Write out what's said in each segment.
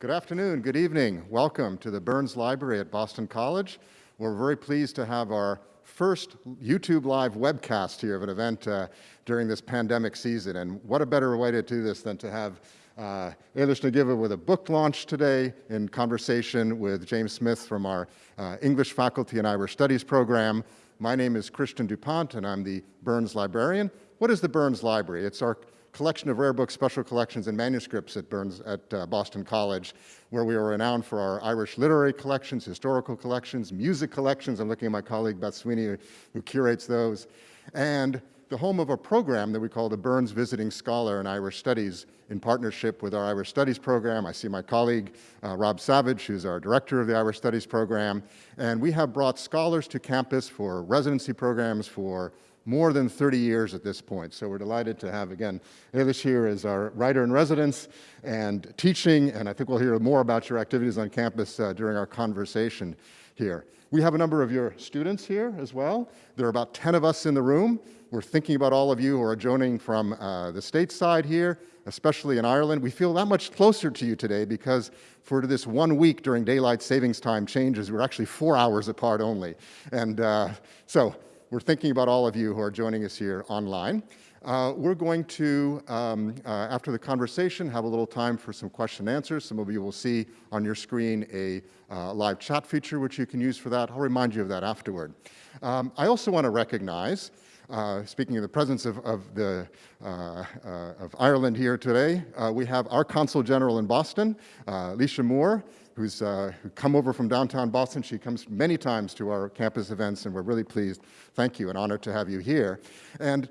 Good afternoon, good evening. Welcome to the Burns Library at Boston College. We're very pleased to have our first YouTube live webcast here of an event uh, during this pandemic season. And what a better way to do this than to have uh, Eilish Ní Dhuibhne with a book launch today in conversation with James Smith from our uh, English faculty and Irish Studies program. My name is Christian DuPont and I'm the Burns librarian. What is the Burns Library? It's our collection of rare books, special collections, and manuscripts at Burns at uh, Boston College, where we are renowned for our Irish literary collections, historical collections, music collections. I'm looking at my colleague Beth Sweeney, who curates those, and the home of a program that we call the Burns Visiting Scholar in Irish Studies in partnership with our Irish Studies program. I see my colleague, uh, Rob Savage, who's our director of the Irish Studies program. And we have brought scholars to campus for residency programs, for more than 30 years at this point. So we're delighted to have, again, Eilish here as our writer in residence and teaching, and I think we'll hear more about your activities on campus uh, during our conversation here. We have a number of your students here as well. There are about 10 of us in the room. We're thinking about all of you who are joining from uh, the stateside here, especially in Ireland. We feel that much closer to you today because for this one week during daylight savings time changes, we're actually four hours apart only. And uh, so we're thinking about all of you who are joining us here online. Uh, we're going to, um, uh, after the conversation, have a little time for some question and answers. Some of you will see on your screen a uh, live chat feature, which you can use for that. I'll remind you of that afterward. Um, I also want to recognize, uh, speaking of the presence of, of the, uh, uh, of Ireland here today, we have our Consul General in Boston, Alicia Moore, who's uh, come over from downtown Boston. She comes many times to our campus events, and we're really pleased. Thank you, an honor to have you here. And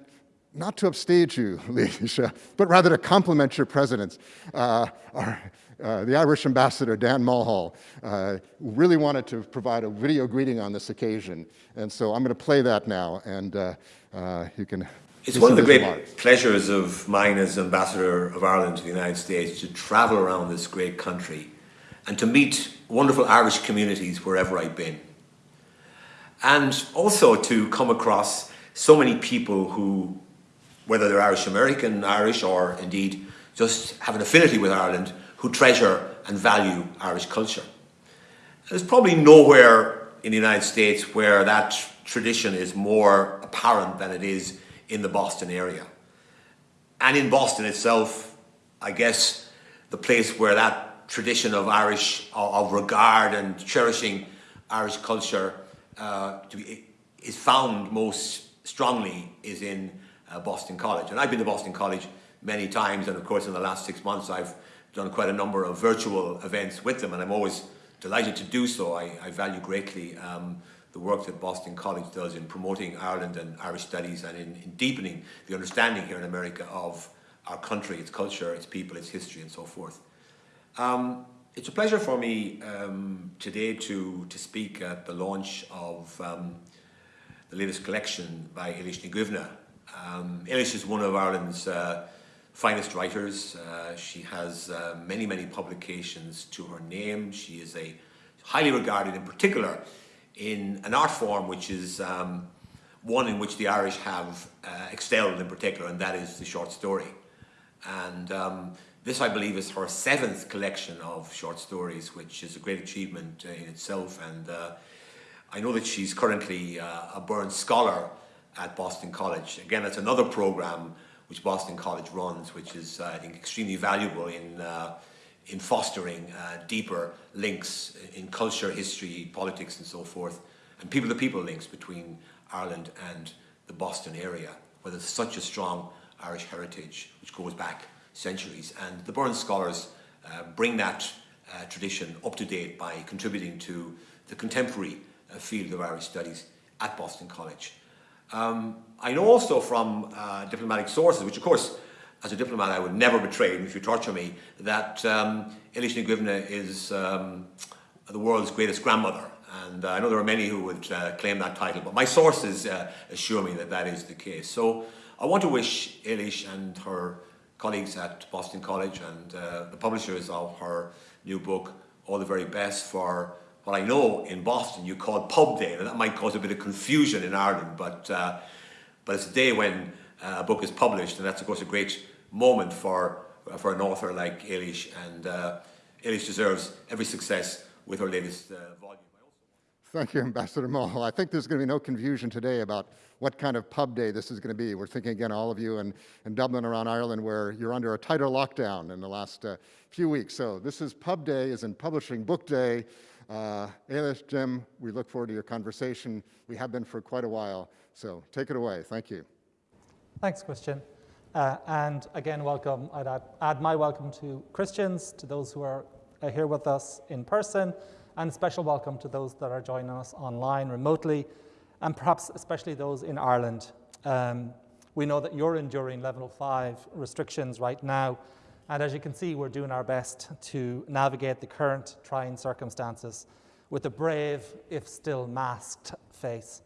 not to upstage you, Alicia, but rather to compliment your presidents. Uh, our, uh, the Irish ambassador, Dan Mulhall, uh, really wanted to provide a video greeting on this occasion. And so I'm going to play that now, and uh, uh, you can it's one of the great remarks. pleasures of mine as ambassador of Ireland to the United States to travel around this great country and to meet wonderful Irish communities wherever I've been. And also to come across so many people who, whether they're Irish American, Irish, or indeed just have an affinity with Ireland, who treasure and value Irish culture. There's probably nowhere in the United States where that tradition is more apparent than it is in the Boston area. And in Boston itself, I guess the place where that tradition of Irish, of regard and cherishing Irish culture uh, be, is found most strongly is in uh, Boston College. And I've been to Boston College many times and of course in the last six months I've done quite a number of virtual events with them and I'm always delighted to do so. I, I value greatly um, the work that Boston College does in promoting Ireland and Irish studies and in, in deepening the understanding here in America of our country, its culture, its people, its history and so forth. Um, it's a pleasure for me um, today to, to speak at the launch of um, the latest collection by Eilish Ní Um, Eilish is one of Ireland's uh, finest writers. Uh, she has uh, many, many publications to her name. She is a highly regarded in particular in an art form which is um, one in which the Irish have uh, excelled in particular, and that is the short story. And um, this, I believe, is her seventh collection of short stories, which is a great achievement uh, in itself. And uh, I know that she's currently uh, a Burns Scholar at Boston College. Again, that's another program which Boston College runs, which is, uh, I think, extremely valuable in, uh, in fostering uh, deeper links in culture, history, politics, and so forth, and people-to-people -people links between Ireland and the Boston area, where there's such a strong Irish heritage, which goes back centuries. And the Burns scholars uh, bring that uh, tradition up to date by contributing to the contemporary uh, field of Irish studies at Boston College. Um, I know also from uh, diplomatic sources, which of course, as a diplomat, I would never betray if you torture me, that um, Eilish is um, the world's greatest grandmother. And I know there are many who would uh, claim that title, but my sources uh, assure me that that is the case. So I want to wish Eilish and her colleagues at Boston College and uh, the publishers of her new book all the very best for what I know in Boston you call Pub Day. and that might cause a bit of confusion in Ireland, but, uh, but it's a day when uh, a book is published, and that's of course a great moment for, for an author like Eilish. And uh, Eilish deserves every success with her latest uh, volume. Thank you, Ambassador Mulhall. I think there's going to be no confusion today about what kind of pub day this is going to be. We're thinking again, all of you in, in Dublin around Ireland, where you're under a tighter lockdown in the last uh, few weeks. So this is pub day, is in publishing book day. Uh, Eilish, Jim, we look forward to your conversation. We have been for quite a while. So take it away. Thank you. Thanks, Christian. Uh, and again, welcome. I'd add, add, my welcome to Christians, to those who are here with us in person, and special welcome to those that are joining us online remotely, and perhaps especially those in Ireland. Um, we know that you're enduring level five restrictions right now, and as you can see, we're doing our best to navigate the current trying circumstances with a brave, if still masked, face.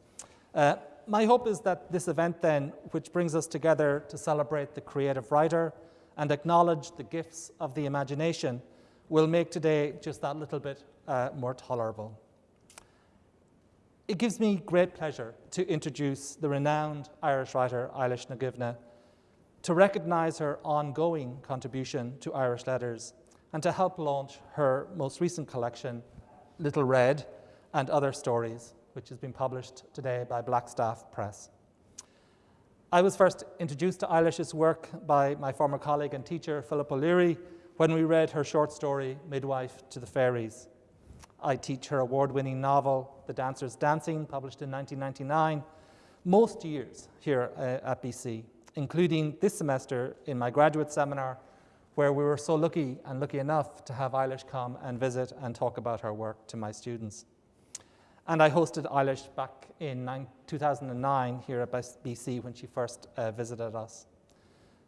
Uh, my hope is that this event then, which brings us together to celebrate the creative writer and acknowledge the gifts of the imagination, will make today just that little bit uh, more tolerable. It gives me great pleasure to introduce the renowned Irish writer Eilish Ní Dhuibhne, to recognise her ongoing contribution to Irish letters, and to help launch her most recent collection, Little Red and Other Stories, which has been published today by Blackstaff Press. I was first introduced to Eilish's work by my former colleague and teacher, Philip O'Leary, when we read her short story, Midwife to the Fairies. I teach her award winning novel, The Dancer's Dancing, published in 1999, most years here uh, at BC, including this semester in my graduate seminar, where we were so lucky and lucky enough to have Eilish come and visit and talk about her work to my students. And I hosted Eilish back in 2009 here at BC when she first uh, visited us.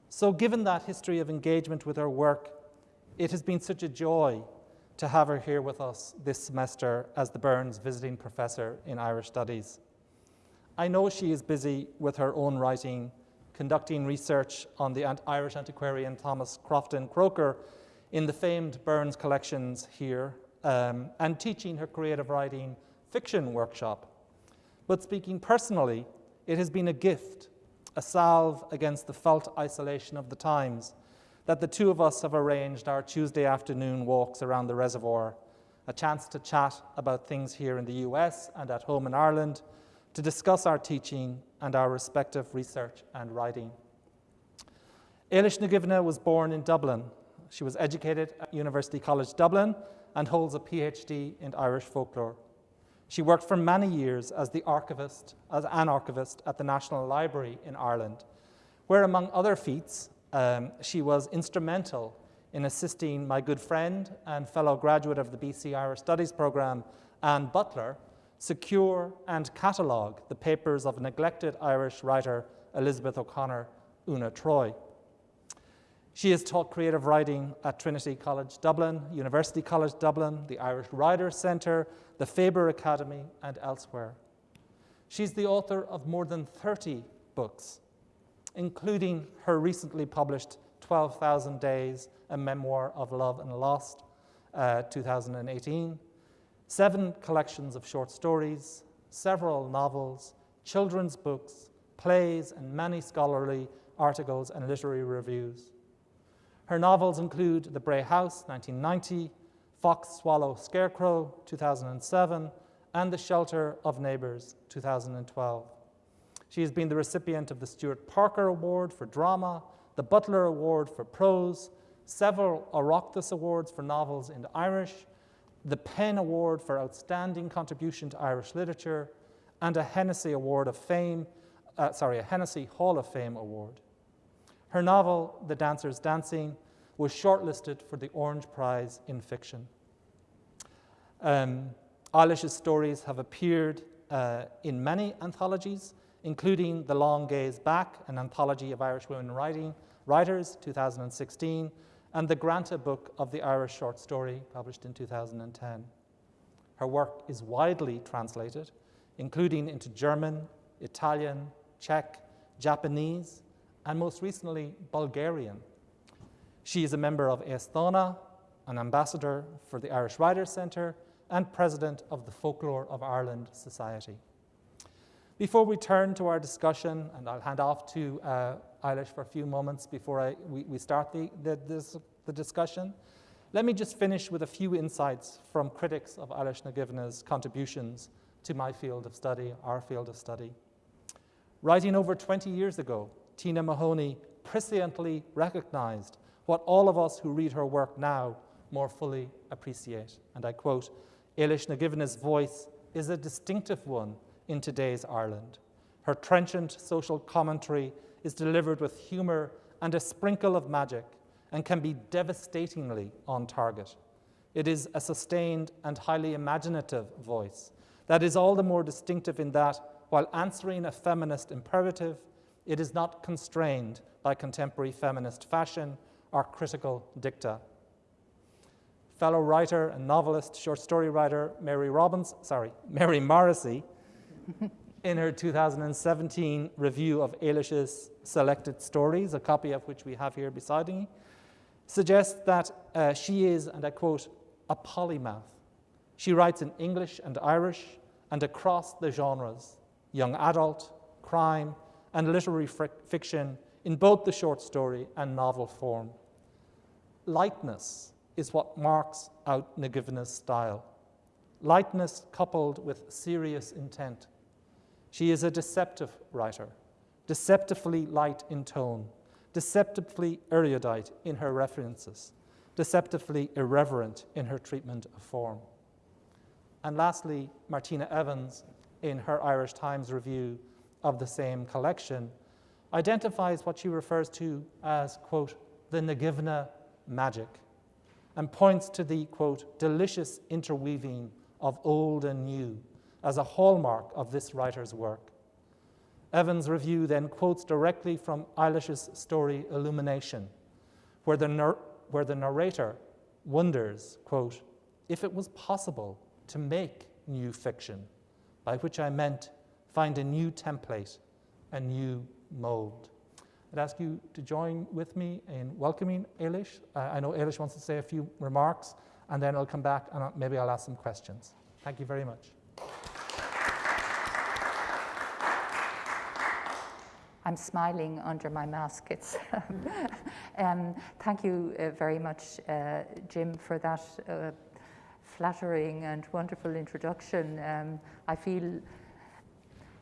So, given that history of engagement with her work, it has been such a joy to have her here with us this semester as the Burns Visiting Professor in Irish Studies. I know she is busy with her own writing, conducting research on the Irish antiquarian Thomas Crofton Croker in the famed Burns collections here, um, and teaching her creative writing fiction workshop. But speaking personally, it has been a gift, a salve against the felt isolation of the times that the two of us have arranged our Tuesday afternoon walks around the reservoir, a chance to chat about things here in the US and at home in Ireland, to discuss our teaching and our respective research and writing. Eilish Ní Dhuibhne was born in Dublin. She was educated at University College Dublin and holds a PhD in Irish folklore. She worked for many years as the archivist, as an archivist at the National Library in Ireland, where among other feats, um, she was instrumental in assisting my good friend and fellow graduate of the BC Irish Studies program, Anne Butler, secure and catalogue the papers of neglected Irish writer Elizabeth O'Connor, Una Troy. She has taught creative writing at Trinity College Dublin, University College Dublin, the Irish Writers Centre, the Faber Academy, and elsewhere. She's the author of more than 30 books, including her recently published 12,000 Days, a memoir of love and loss, uh, 2018, seven collections of short stories, several novels, children's books, plays, and many scholarly articles and literary reviews. Her novels include The Bray House, 1990, Fox, Swallow, Scarecrow, 2007, and The Shelter of Neighbours, 2012. She has been the recipient of the Stewart Parker Award for Drama, the Butler Award for Prose, several Oireachtas Awards for novels in Irish, the PEN Award for Outstanding Contribution to Irish Literature, and a Hennessy Award of Fame, uh, sorry, a Hennessy Hall of Fame Award. Her novel, The Dancer's Dancing, was shortlisted for the Orange Prize in Fiction. Um, Eilish's stories have appeared uh, in many anthologies, including The Long Gaze Back, an anthology of Irish women writing, writers, 2016, and the Granta Book of the Irish Short Story, published in 2010. Her work is widely translated, including into German, Italian, Czech, Japanese, and most recently, Bulgarian. She is a member of Aosdána, an ambassador for the Irish Writers Centre, and president of the Folklore of Ireland Society. Before we turn to our discussion, and I'll hand off to uh, Eilish for a few moments before I, we, we, start the, the, this, the discussion, Let me just finish with a few insights from critics of Eilish na contributions to my field of study, our field of study. Writing over 20 years ago, Tina Mahoney presciently recognized what all of us who read her work now more fully appreciate. And I quote, Eilish na voice is a distinctive one in today's Ireland. Her trenchant social commentary is delivered with humour and a sprinkle of magic and can be devastatingly on target. It is a sustained and highly imaginative voice that is all the more distinctive in that, while answering a feminist imperative, it is not constrained by contemporary feminist fashion or critical dicta. Fellow writer and novelist, short story writer Mary Robbins, sorry, Mary Morrissey, in her 2017 review of Eilish's selected stories, a copy of which we have here beside me, suggests that uh, she is, and I quote, a polymath. She writes in English and Irish and across the genres, young adult, crime, and literary fiction in both the short story and novel form. Lightness is what marks out Ní Dhuibhne's style. Lightness coupled with serious intent. She is a deceptive writer, deceptively light in tone, deceptively erudite in her references, deceptively irreverent in her treatment of form. And lastly, Martina Evans, in her Irish Times review of the same collection, identifies what she refers to as, quote, the Ní Dhuibhne magic, and points to the, quote, delicious interweaving of old and new as a hallmark of this writer's work. Evans' review then quotes directly from Eilish's story Illumination, where the, where the narrator wonders, quote, if it was possible to make new fiction, by which I meant find a new template, a new mold. I'd ask you to join with me in welcoming Eilish. Uh, I know Eilish wants to say a few remarks, and then I'll come back and maybe I'll ask some questions. Thank you very much. I'm smiling under my mask. It's um, thank you uh, very much, uh, Jim, for that uh, flattering and wonderful introduction. Um, I feel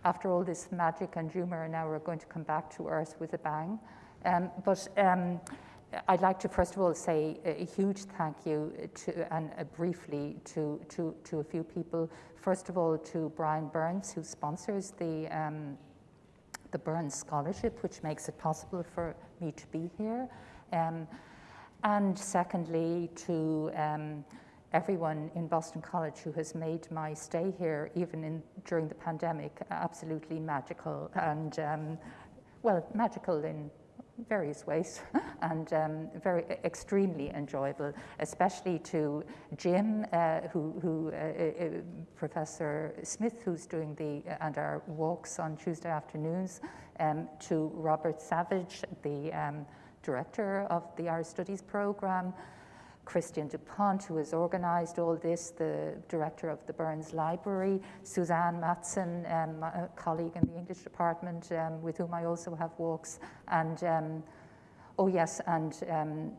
after all this magic and humor, now we're going to come back to earth with a bang. Um, but um, I'd like to first of all say a, huge thank you to, and uh, briefly to, to, to a few people. First of all, to Brian Burns, who sponsors the um, the Burns Scholarship, which makes it possible for me to be here. Um, and secondly, to um, everyone in Boston College who has made my stay here, even in, during the pandemic, absolutely magical and, um, well, magical in various ways and um, very extremely enjoyable, especially to Jim, uh, who, who uh, uh, Professor Smith, who's doing the uh, and our walks on Tuesday afternoons, um, to Robert Savage, the um, director of the Irish Studies program, Christian DuPont, who has organized all this, the director of the Burns Library, Suzanne Matson, um, a colleague in the English department um, with whom I also have walks, and um, oh yes, and um,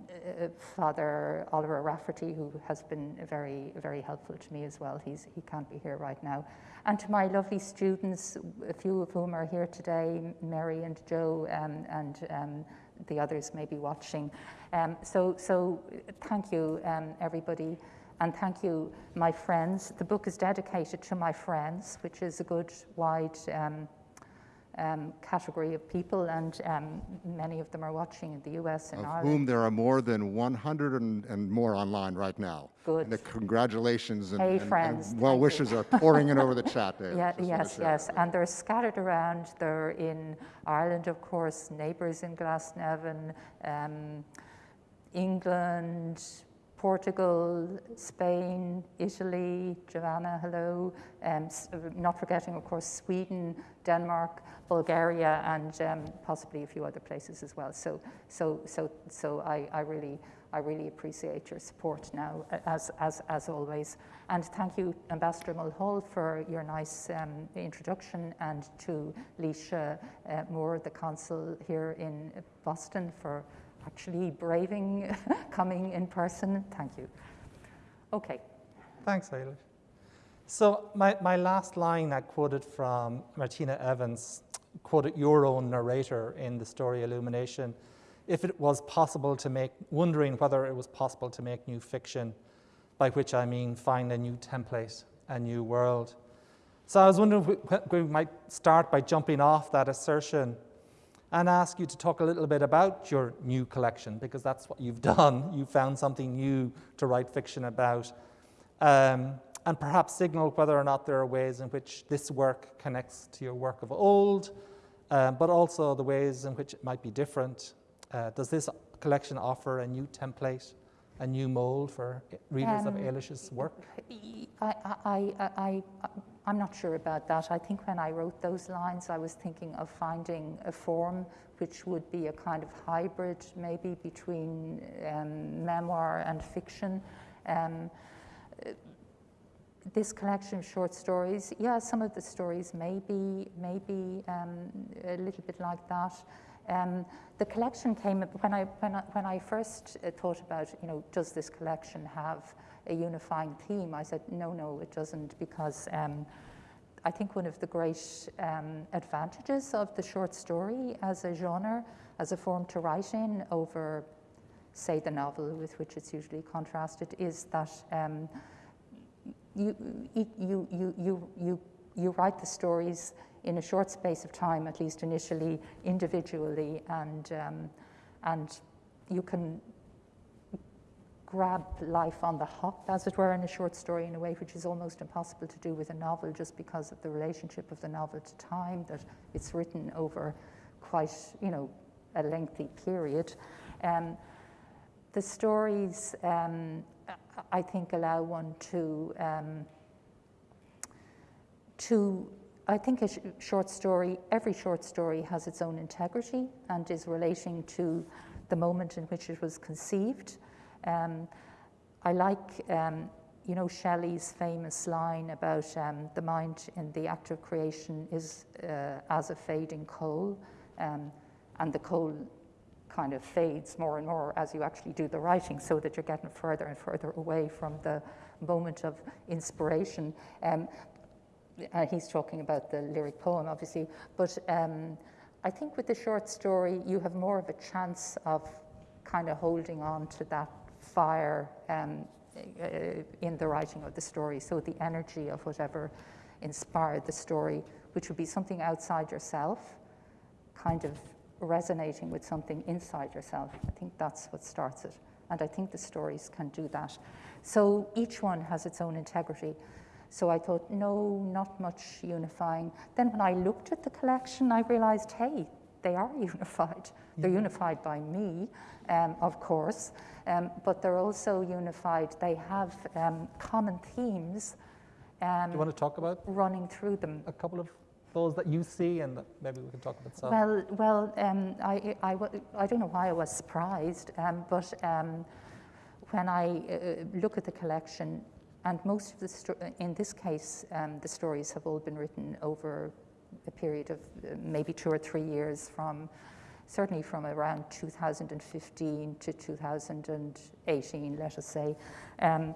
uh, Father Oliver Rafferty, who has been very, very helpful to me as well. He's, he can't be here right now. And to my lovely students, a few of whom are here today, Mary and Joe, um, and um, the others may be watching. Um, so, so thank you, um, everybody. And thank you, my friends. The book is dedicated to my friends, which is a good, wide um, category of people, and um, many of them are watching in the US and of Ireland. whom there are more than 100 and, and more online right now. Good. And the congratulations and, hey, and, friends, and well wishes are pouring in over the chat there. Yeah, yes, yes, and they're scattered around. They're in Ireland, of course, neighbours in Glasnevin, um, England, Portugal, Spain, Italy, Joanna, hello, um, not forgetting, of course, Sweden, Denmark, Bulgaria, and um, possibly a few other places as well. So, so, so, so I, I really, I really appreciate your support now, as, as, as always. And thank you, Ambassador Mulhall, for your nice um, introduction, and to Laoise uh, Moore, the consul here in Boston, for actually braving coming in person. Thank you. Okay. Thanks, Eilish. So my, my last line I quoted from Martina Evans, quoted your own narrator in the story Illumination, if it was possible to make, wondering whether it was possible to make new fiction, by which I mean find a new template, a new world. So I was wondering if we might start by jumping off that assertion and ask you to talk a little bit about your new collection, because that's what you've done. You found something new to write fiction about. Um, and perhaps signal whether or not there are ways in which this work connects to your work of old, uh, but also the ways in which it might be different. Uh, does this collection offer a new template, a new mold for readers um, of Eilish's work? I, I, I, I, am not sure about that. I think when I wrote those lines, I was thinking of finding a form which would be a kind of hybrid, maybe between um, memoir and fiction. Um, this collection of short stories, yeah, some of the stories may be, may be um, a little bit like that. Um, the collection came when I when I, when I first uh, thought about you know does this collection have a unifying theme? I said no, no, it doesn't because um, I think one of the great um, advantages of the short story as a genre, as a form to write in over, say, the novel with which it's usually contrasted, is that um, you, you, you, you, you, you write the stories in a short space of time, at least initially, individually, and, um, and you can grab life on the hop, as it were, in a short story in a way which is almost impossible to do with a novel just because of the relationship of the novel to time, that it's written over quite, you know, a lengthy period. Um, the stories um, I think allow one to um, to I think a sh short story, every short story has its own integrity and is relating to the moment in which it was conceived. Um, I like, um, you know, Shelley's famous line about um, the mind in the act of creation is uh, as a fading coal, um, and the coal kind of fades more and more as you actually do the writing so that you're getting further and further away from the moment of inspiration. Um, uh, he's talking about the lyric poem, obviously, but um, I think with the short story, you have more of a chance of kind of holding on to that fire um, uh, in the writing of the story. So the energy of whatever inspired the story, which would be something outside yourself, kind of resonating with something inside yourself. I think that's what starts it. And I think the stories can do that. So each one has its own integrity. So I thought, no, not much unifying. Then when I looked at the collection, I realized, hey, they are unified. They're mm-hmm. unified by me, um, of course, um, but they're also unified. They have um, common themes. Do you want to talk about running through them? A couple of those that you see and maybe we can talk about some? Well, well um, I, I, I, don't know why I was surprised, um, but um, when I uh, look at the collection, and most of the, in this case, um, the stories have all been written over a period of uh, maybe two or three years from certainly from around 2015 to 2018, let us say. Um,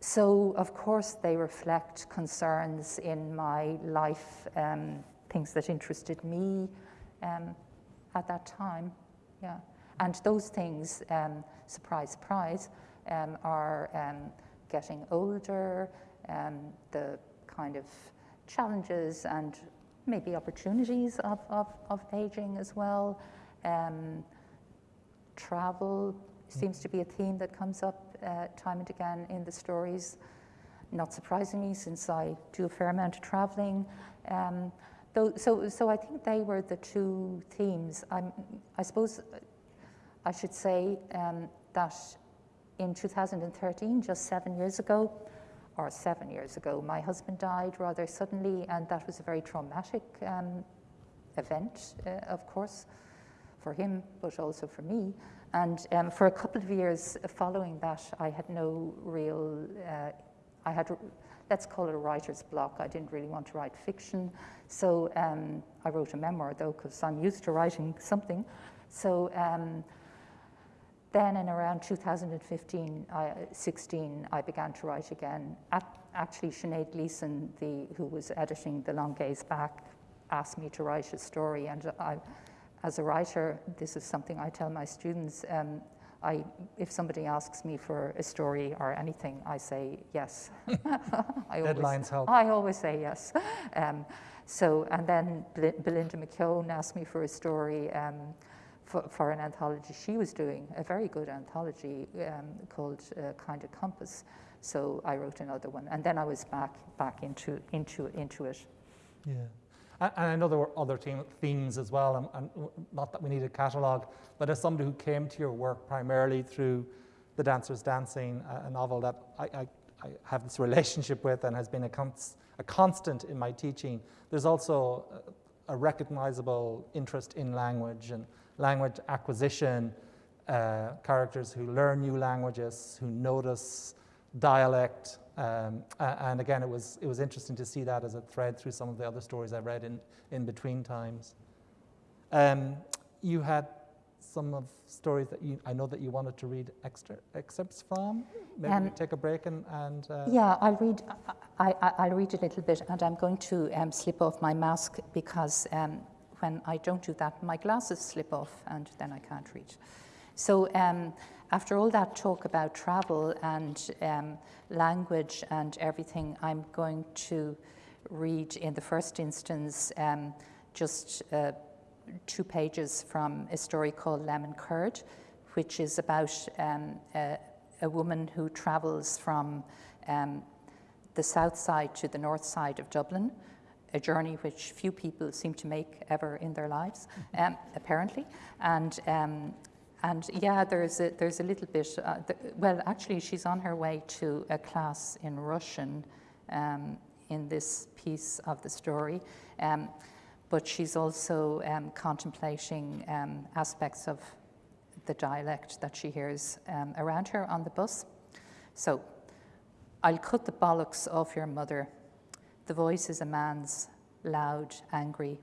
so, of course, they reflect concerns in my life, um, things that interested me um, at that time. Yeah. And those things, um, surprise, surprise, um, are um, getting older, the kind of challenges and maybe opportunities of, of, of aging as well. travel seems to be a theme that comes up uh, time and again in the stories. Not surprisingly, since I do a fair amount of traveling. Um, though, so, so I think they were the two themes. I'm, I suppose I should say um, that in 2013, just seven years ago, or seven years ago, my husband died rather suddenly, and that was a very traumatic um, event, uh, of course, for him, but also for me. And um, for a couple of years following that, I had no real, uh, I had, let's call it a writer's block. I didn't really want to write fiction. So um, I wrote a memoir though, because I'm used to writing something. So um, then in around 2015, I, 16, I began to write again. At, actually, Sinead Gleeson, the, who was editing The Long Gaze Back, asked me to write a story. And I, as a writer, this is something I tell my students. Um, I, if somebody asks me for a story or anything, I say yes. I Deadlines always, help. I always say yes. Um, so, and then Belinda McKeon asked me for a story. Um, for, an anthology she was doing, a very good anthology um, called uh, Kind of Compass. So I wrote another one, and then I was back back into into into it. Yeah, and, and I know there were other themes as well, and, and, not that we need a catalogue, but as somebody who came to your work primarily through the Dancers Dancing, a, novel that I, I, I, have this relationship with and has been a, a constant in my teaching. There's also a, a recognizable interest in language and language acquisition, uh, characters who learn new languages, who notice dialect. Um, and again, it was, it was interesting to see that as a thread through some of the other stories I read in, in between times. Um, you had some of stories that you, I know that you wanted to read extra excerpts from. Maybe um, take a break and. and uh, yeah, I'll read. I, I, will read a little bit, and I'm going to um, slip off my mask because um, when I don't do that, my glasses slip off and then I can't read. So um, after all that talk about travel and um, language and everything, I'm going to read in the first instance um, just uh, two pages from a story called Lemon Curd, which is about um, a, a, woman who travels from um, the south side to the north side of Dublin a journey which few people seem to make ever in their lives, um, apparently. And um, and yeah, there's a, there's a little bit. Uh, the, well, actually, she's on her way to a class in Russian um, in this piece of the story, um, but she's also um, contemplating um, aspects of the dialect that she hears around her on the bus. So, I'll cut the bollocks off your mother the voice is a man's, loud, angry.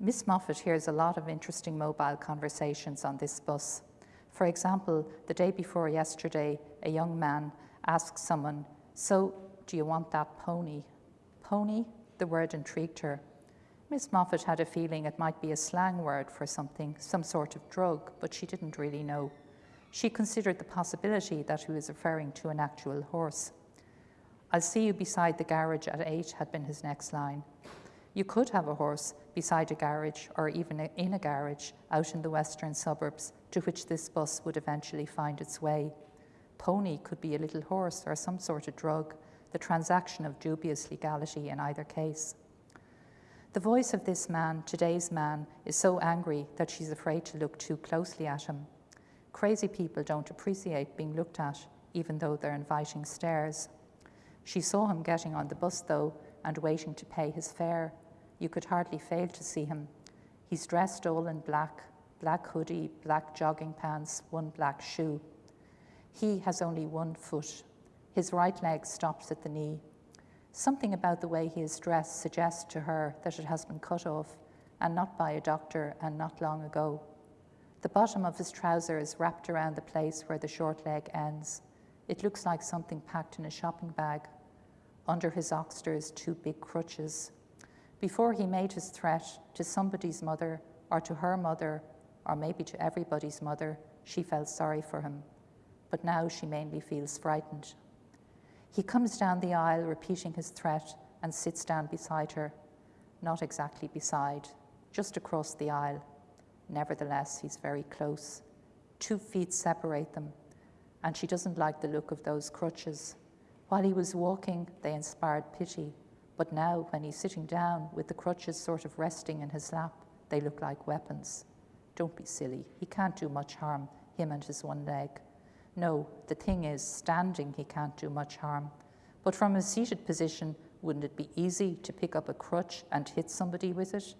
Miss Moffat hears a lot of interesting mobile conversations on this bus. For example, the day before yesterday, a young man asked someone, So, do you want that pony? Pony? The word intrigued her. Miss Moffat had a feeling it might be a slang word for something, some sort of drug, but she didn't really know. She considered the possibility that he was referring to an actual horse. I'll see you beside the garage at eight had been his next line. You could have a horse beside a garage or even in a garage out in the western suburbs to which this bus would eventually find its way. Pony could be a little horse or some sort of drug, the transaction of dubious legality in either case. The voice of this man, today's man, is so angry that she's afraid to look too closely at him. Crazy people don't appreciate being looked at, even though they're inviting stares. She saw him getting on the bus, though, and waiting to pay his fare. You could hardly fail to see him. He's dressed all in black black hoodie, black jogging pants, one black shoe. He has only one foot. His right leg stops at the knee. Something about the way he is dressed suggests to her that it has been cut off, and not by a doctor and not long ago. The bottom of his trouser is wrapped around the place where the short leg ends. It looks like something packed in a shopping bag. Under his oxters, two big crutches. Before he made his threat to somebody's mother, or to her mother, or maybe to everybody's mother, she felt sorry for him. But now she mainly feels frightened. He comes down the aisle, repeating his threat, and sits down beside her. Not exactly beside, just across the aisle. Nevertheless, he's very close. Two feet separate them, and she doesn't like the look of those crutches. While he was walking, they inspired pity, but now, when he's sitting down with the crutches sort of resting in his lap, they look like weapons. Don't be silly. He can't do much harm, him and his one leg. No, the thing is, standing, he can't do much harm. But from a seated position, wouldn't it be easy to pick up a crutch and hit somebody with it?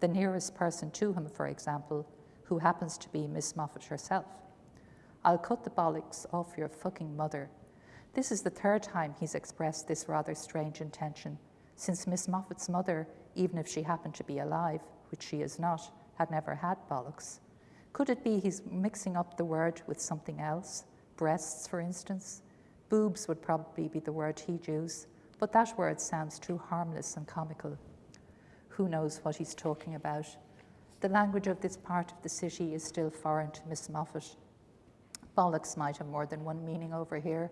The nearest person to him, for example, who happens to be Miss Moffat herself. I'll cut the bollocks off your fucking mother, this is the third time he's expressed this rather strange intention, since Miss Moffat's mother, even if she happened to be alive, which she is not, had never had bollocks. Could it be he's mixing up the word with something else? Breasts, for instance? Boobs would probably be the word he'd use, but that word sounds too harmless and comical. Who knows what he's talking about? The language of this part of the city is still foreign to Miss Moffat. Bollocks might have more than one meaning over here.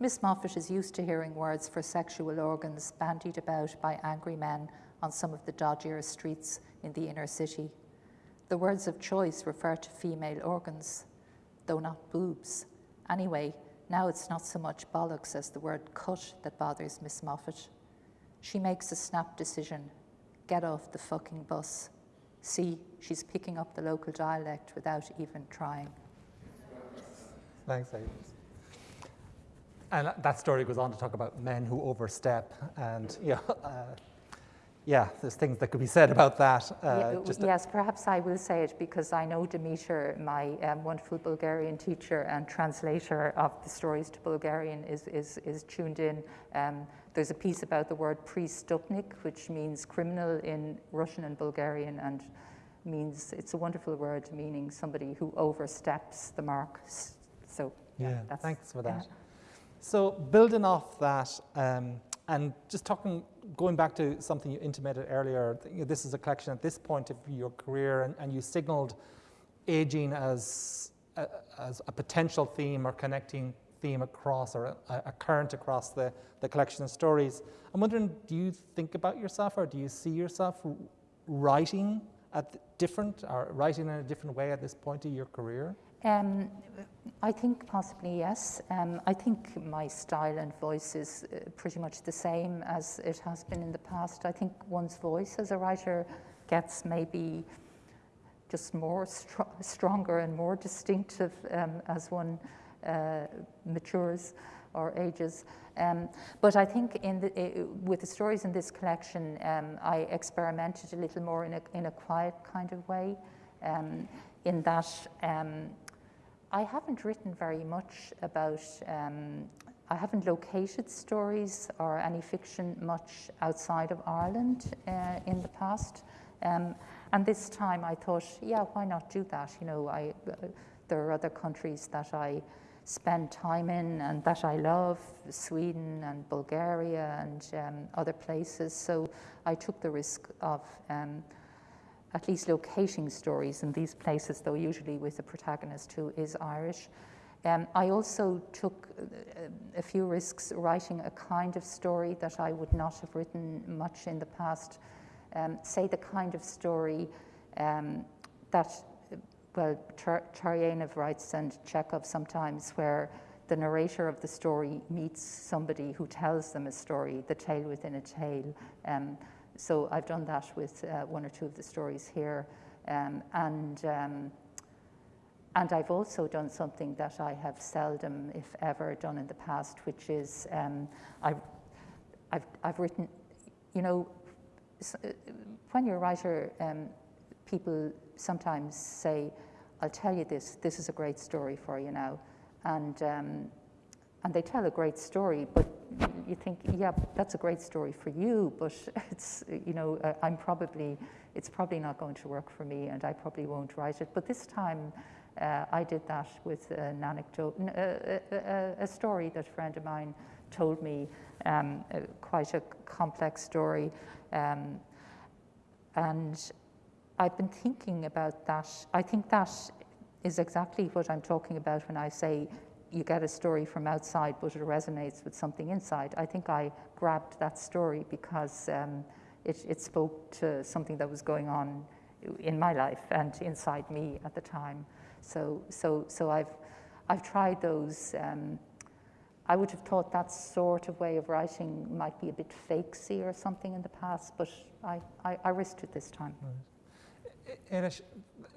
Miss Moffat is used to hearing words for sexual organs bandied about by angry men on some of the dodgier streets in the inner city. The words of choice refer to female organs, though not boobs. Anyway, now it's not so much bollocks as the word cut that bothers Miss Moffat. She makes a snap decision get off the fucking bus. See, she's picking up the local dialect without even trying. Thanks, Aidan. And that story goes on to talk about men who overstep, and you know, uh, yeah, there's things that could be said about that. Uh, yeah, yes, perhaps I will say it because I know Demeter, my um, wonderful Bulgarian teacher and translator of the stories to Bulgarian, is, is, is tuned in. Um, there's a piece about the word prestupnik, which means criminal in Russian and Bulgarian, and means it's a wonderful word meaning somebody who oversteps the mark. So yeah, yeah thanks for that. Yeah. So building off that, um, and just talking, going back to something you intimated earlier, this is a collection at this point of your career, and, and you signaled aging as a, as a potential theme or connecting theme across or a, a, current across the, the collection of stories. I'm wondering, do you think about yourself or do you see yourself writing at different or writing in a different way at this point of your career? Um, I think possibly yes. Um, I think my style and voice is uh, pretty much the same as it has been in the past. I think one's voice as a writer gets maybe just more str stronger and more distinctive um, as one uh, matures or ages. Um, but I think the, uh, with the stories in this collection, um, I experimented a little more in a, in a quiet kind of way, um, in that um, I haven't written very much about, um, I haven't located stories or any fiction much outside of Ireland uh, in the past. Um, and this time I thought, yeah, why not do that? You know, I, uh, there are other countries that I spend time in and that I love, Sweden and Bulgaria and um, other places. So I took the risk of um, at least locating stories in these places, though usually with a protagonist who is Irish. Um, I also took uh, a few risks writing a kind of story that I would not have written much in the past. Um, say the kind of story um, that, well, Turgenev writes and Chekhov sometimes, where the narrator of the story meets somebody who tells them a story, the tale within a tale. Um, so I've done that with uh, one or two of the stories here. Um, and, um, and I've also done something that I have seldom, if ever, done in the past, which is um, I've, I've, I've written, you know, uh, when you're a writer, um, people sometimes say, I'll tell you this, this is a great story for you now. And, um, and they tell a great story, but you think, yeah, that's a great story for you, but it's, you know, uh, I'm probably, it's probably not going to work for me and I probably won't write it. But this time uh, I did that with an anecdote, a, a, a, story that a friend of mine told me, um, uh, quite a complex story. Um, and I've been thinking about that. I think that is exactly what I'm talking about when I say you get a story from outside, but it resonates with something inside. I think I grabbed that story because um, it, it, spoke to something that was going on in my life and inside me at the time. So, so, so I've, I've tried those. Um, I would have thought that sort of way of writing might be a bit fakesy or something in the past, but I, I, I risked it this time. Right.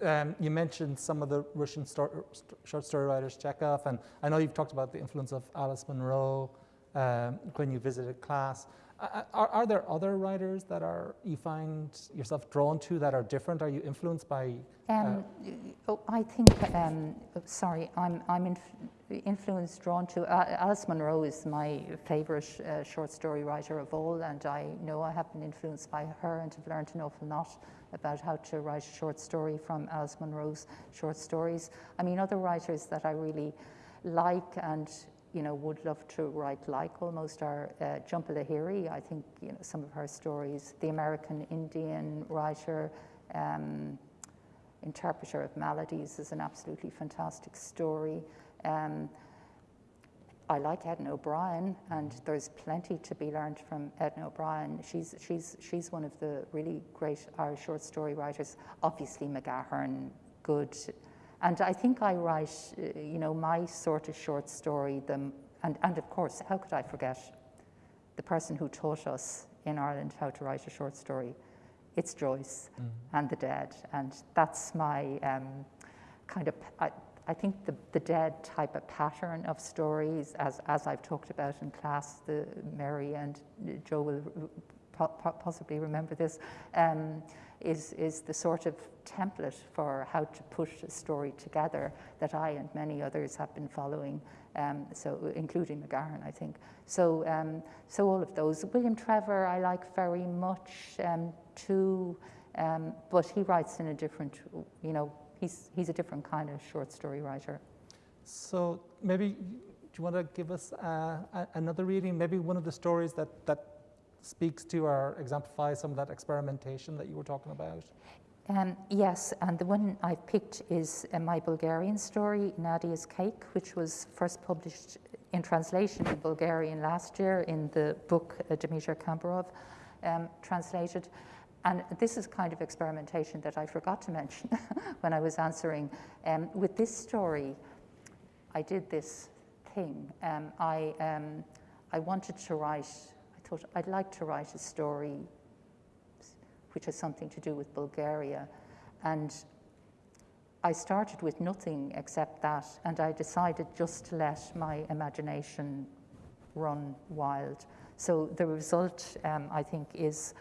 Um, you mentioned some of the Russian short story writers, Chekhov, and I know you've talked about the influence of Alice Munro, um, when you visited class. Uh, are, are, there other writers that are you find yourself drawn to that are different? Are you influenced by? Uh, um, oh, I think. Um, sorry, I'm I'm inf influenced, drawn to. Uh, Alice Munro is my favourite uh, short story writer of all, and I know I have been influenced by her and have learned an awful lot about how to write a short story from Alice Munro's short stories. I mean, other writers that I really like and you know, would love to write like almost are uh, Jhumpa Lahiri. I think, you know, some of her stories, the American Indian writer, um, interpreter of maladies is an absolutely fantastic story. Um, I like Edna O'Brien, and there's plenty to be learned from Edna O'Brien. She's, she's, she's one of the really great Irish short story writers. Obviously, McGahern, good and I think I write, uh, you know, my sort of short story, the, and, and of course, how could I forget the person who taught us in Ireland how to write a short story? It's Joyce mm. and the Dead. And that's my um, kind of, I, I think the, the Dead type of pattern of stories, as, as I've talked about in class, the Mary and Joe will po possibly remember this. Um, is, is the sort of template for how to push a story together that I and many others have been following, um, so including McGahern, I think. So, um, so all of those. William Trevor I like very much um, too, um, but he writes in a different, you know, he's, he's a different kind of short story writer. So maybe, do you want to give us uh, another reading? Maybe one of the stories that, that speaks to or exemplifies some of that experimentation that you were talking about? Um, yes, and the one I've picked is uh, my Bulgarian story, Nadia's Cake, which was first published in translation in Bulgarian last year in the book uh, Dmitry um, translated. And this is kind of experimentation that I forgot to mention when I was answering. Um, with this story, I did this thing. Um, I, um, I wanted to write thought I'd like to write a story which has something to do with Bulgaria. And I started with nothing except that, and I decided just to let my imagination run wild. So the result, um, I think, is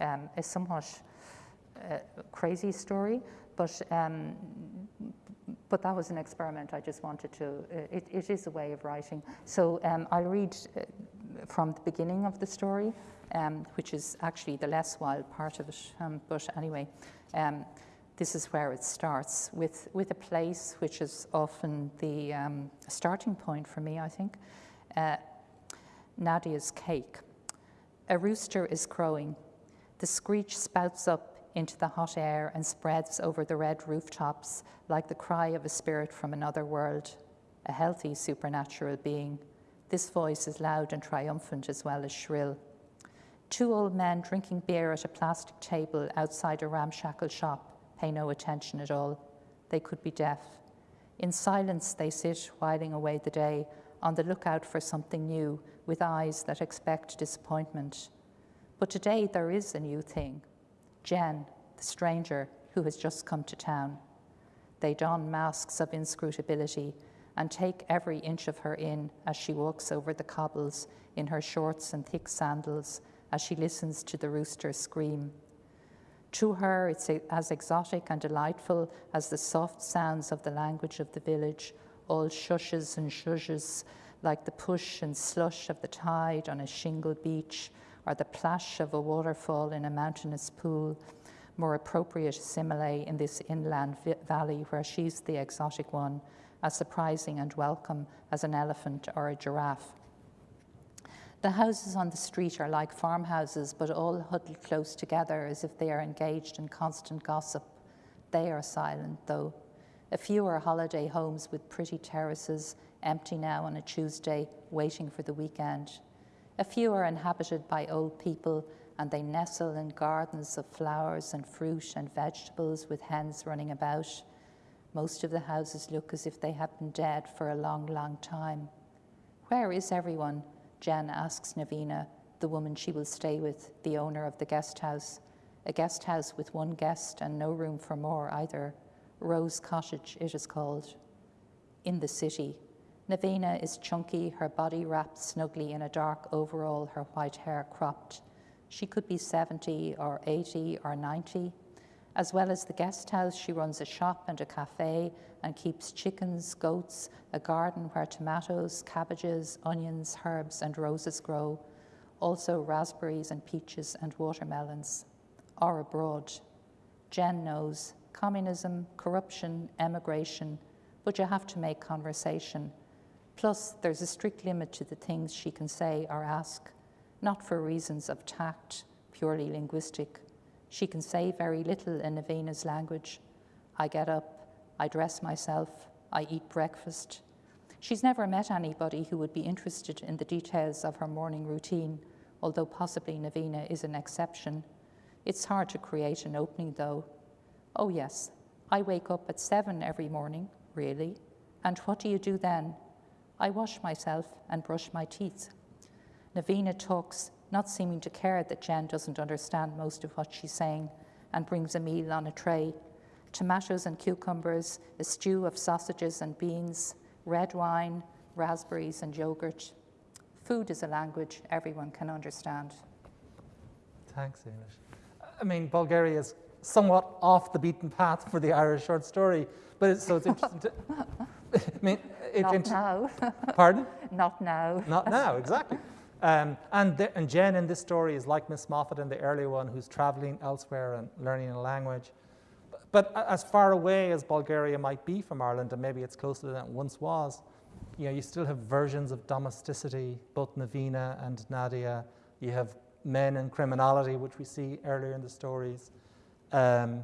um, a somewhat uh, crazy story, but um, but that was an experiment. I just wanted to. Uh, it, it is a way of writing. So um, I'll read uh, from the beginning of the story, um, which is actually the less wild part of it. Um, but anyway, um, this is where it starts with, with a place which is often the um, starting point for me, I think. Uh, Nadia's cake. A rooster is crowing. The screech spouts up into the hot air and spreads over the red rooftops like the cry of a spirit from another world, a healthy supernatural being. This voice is loud and triumphant as well as shrill. Two old men drinking beer at a plastic table outside a ramshackle shop pay no attention at all. They could be deaf. In silence, they sit, whiling away the day, on the lookout for something new, with eyes that expect disappointment. But today, there is a new thing Jen, the stranger who has just come to town. They don masks of inscrutability and take every inch of her in as she walks over the cobbles in her shorts and thick sandals as she listens to the rooster scream. To her, it's as exotic and delightful as the soft sounds of the language of the village, all shushes and shushes, like the push and slush of the tide on a shingle beach, or the plash of a waterfall in a mountainous pool, more appropriate simile in this inland valley where she's the exotic one, as surprising and welcome as an elephant or a giraffe. The houses on the street are like farmhouses, but all huddled close together as if they are engaged in constant gossip. They are silent, though. A few are holiday homes with pretty terraces, empty now on a Tuesday, waiting for the weekend. A few are inhabited by old people, and they nestle in gardens of flowers and fruit and vegetables with hens running about. Most of the houses look as if they have been dead for a long, long time. Where is everyone? Jen asks Navina, the woman she will stay with, the owner of the guest house. A guest house with one guest and no room for more either. Rose Cottage, it is called. In the city. Navina is chunky, her body wrapped snugly in a dark overall, her white hair cropped. She could be 70 or 80 or 90. As well as the guest house, she runs a shop and a cafe and keeps chickens, goats, a garden where tomatoes, cabbages, onions, herbs, and roses grow, also raspberries and peaches and watermelons, or abroad. Jen knows communism, corruption, emigration, but you have to make conversation. Plus, there's a strict limit to the things she can say or ask, not for reasons of tact, purely linguistic. She can say very little in Navina's language. I get up, I dress myself, I eat breakfast. She's never met anybody who would be interested in the details of her morning routine, although possibly Navina is an exception. It's hard to create an opening, though. Oh, yes, I wake up at seven every morning, really. And what do you do then? I wash myself and brush my teeth. Navina talks, not seeming to care that Jen doesn't understand most of what she's saying, and brings a meal on a tray tomatoes and cucumbers, a stew of sausages and beans, red wine, raspberries, and yogurt. Food is a language everyone can understand. Thanks, Amish. I mean, Bulgaria is somewhat off the beaten path for the Irish short story, but it's, so it's interesting to. I mean, it, Not now. Pardon? Not now. Not now, exactly. Um, and, the, and Jen in this story is like Miss Moffat in the earlier one, who's traveling elsewhere and learning a language. But as far away as Bulgaria might be from Ireland, and maybe it's closer than it once was, you know, you still have versions of domesticity, both Navina and Nadia. You have men and criminality, which we see earlier in the stories. Um,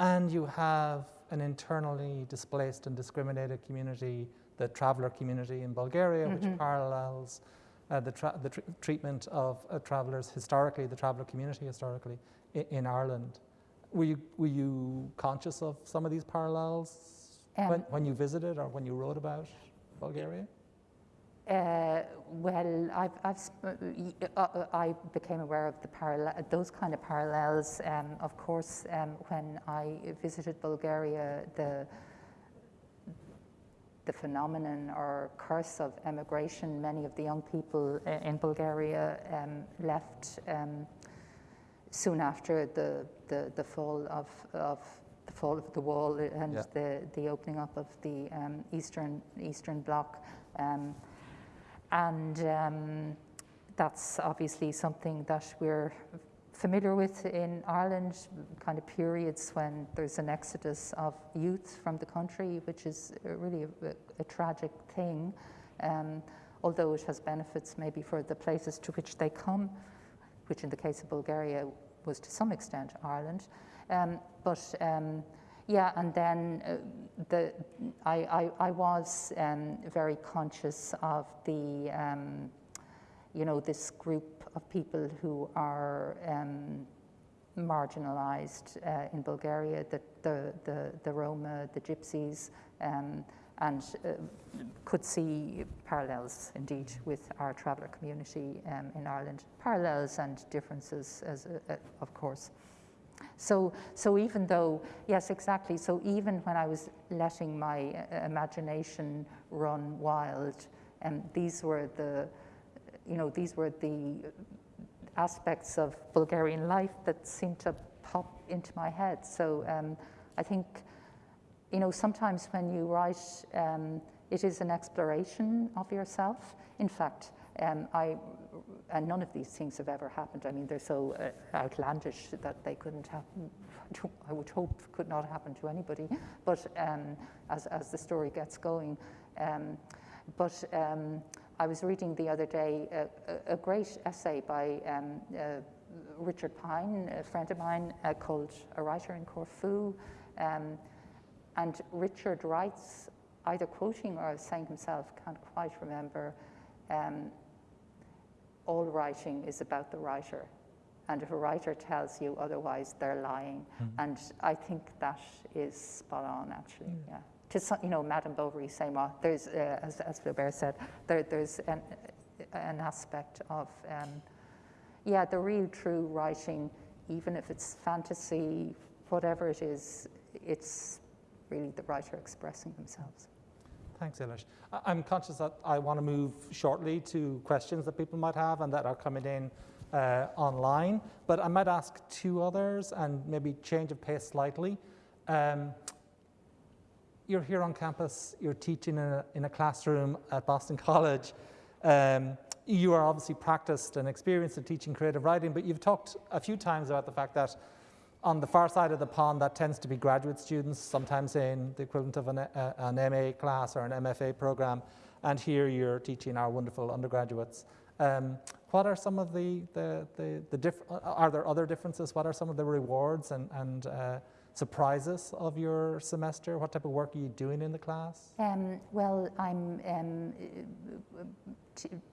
and you have an internally displaced and discriminated community, the traveller community in Bulgaria, which parallels uh, the, tra- the tr- treatment of uh, travellers historically, the traveller community historically in, in Ireland. Were you, were you conscious of some of these parallels when, Um, when you visited or when you wrote about Bulgaria? Uh, well, I've, I've, sp- uh, uh, I became aware of the parallel, those kind of parallels. Um, of course, um, when I visited Bulgaria, the the phenomenon or curse of emigration. Many of the young people uh, in Bulgaria um, left um, soon after the, the, the fall of, of the fall of the wall and Yeah. the, the opening up of the um, eastern eastern bloc. Um, and um, that's obviously something that we're familiar with in Ireland, kind of periods when there's an exodus of youth from the country, which is really a, a tragic thing, um, although it has benefits maybe for the places to which they come, which in the case of Bulgaria was to some extent Ireland. Um, but um, yeah, and then uh, the, I, I, I was um, very conscious of the, um, you know, this group of people who are um, marginalized uh, in Bulgaria, the, the, the, the Roma, the Gypsies, um, and uh, could see parallels indeed with our traveller community um, in Ireland. Parallels and differences, as, uh, of course. So, so even though, yes, exactly. So even when I was letting my uh, imagination run wild, and these were the, you know, these were the aspects of Bulgarian life that seemed to pop into my head. So um, I think, you know, sometimes when you write, um, it is an exploration of yourself. In fact, um, I, and none of these things have ever happened. I mean, they're so uh, outlandish that they couldn't happen. I would hope could not happen to anybody. But um, as, as the story gets going, um, but um, I was reading the other day a, a, a great essay by um, uh, Richard Pine, a friend of mine, uh, called A Writer in Corfu. Um, and Richard writes, either quoting or saying himself, can't quite remember, um, all writing is about the writer. And if a writer tells you otherwise, they're lying. And I think that is spot on, actually, yeah. To some, you know, Madame Bovary, uh, there's, uh, as, as Flaubert said, there, there's an, an aspect of, um, yeah, the real true writing, even if it's fantasy, whatever it is, it's really the writer expressing themselves. Thanks, Eilish. I'm conscious that I want to move shortly to questions that people might have and that are coming in uh, online, but I might ask two others and maybe change of pace slightly. Um, you're here on campus, you're teaching in a, in a classroom at Boston College. Um, you are obviously practiced and experienced in teaching creative writing, but you've talked a few times about the fact that on the far side of the pond, that tends to be graduate students, sometimes in the equivalent of an, uh, an MA class or an MFA program, and here you're teaching our wonderful undergraduates. Um, what are some of the, the, the, the are there other differences? What are some of the rewards and, and uh, surprises of your semester? What type of work are you doing in the class? Um, well, I'm um,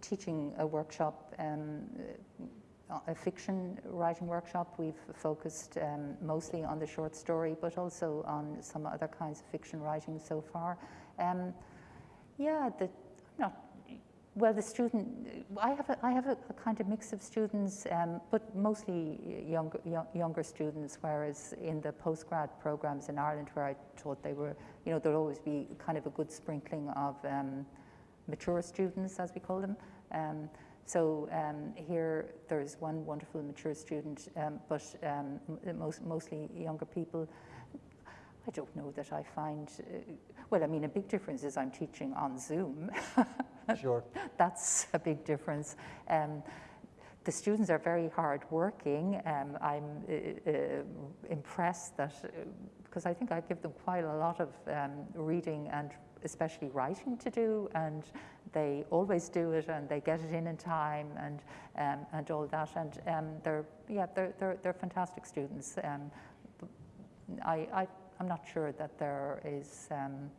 teaching a workshop, um, a fiction writing workshop. We've focused um, mostly on the short story, but also on some other kinds of fiction writing so far. Um, yeah, the, I'm not well, the student, I have a, I have a, a kind of mix of students, um, but mostly younger, young, younger students, whereas in the postgrad programs in Ireland where I taught they were, you know, there'll always be kind of a good sprinkling of um, mature students, as we call them. Um, so um, here there's one wonderful mature student, um, but um, most, mostly younger people. I don't know that I find, uh, well, I mean, a big difference is I'm teaching on Zoom. Sure. That's a big difference. Um, the students are very hard working. Um, I'm uh, uh, impressed that, uh, because I think I give them quite a lot of um, reading and especially writing to do, and they always do it and they get it in in time and, um, and all that. And um, they're, yeah, they're, they're, they're fantastic students. Um, I, I, I'm not sure that there is um,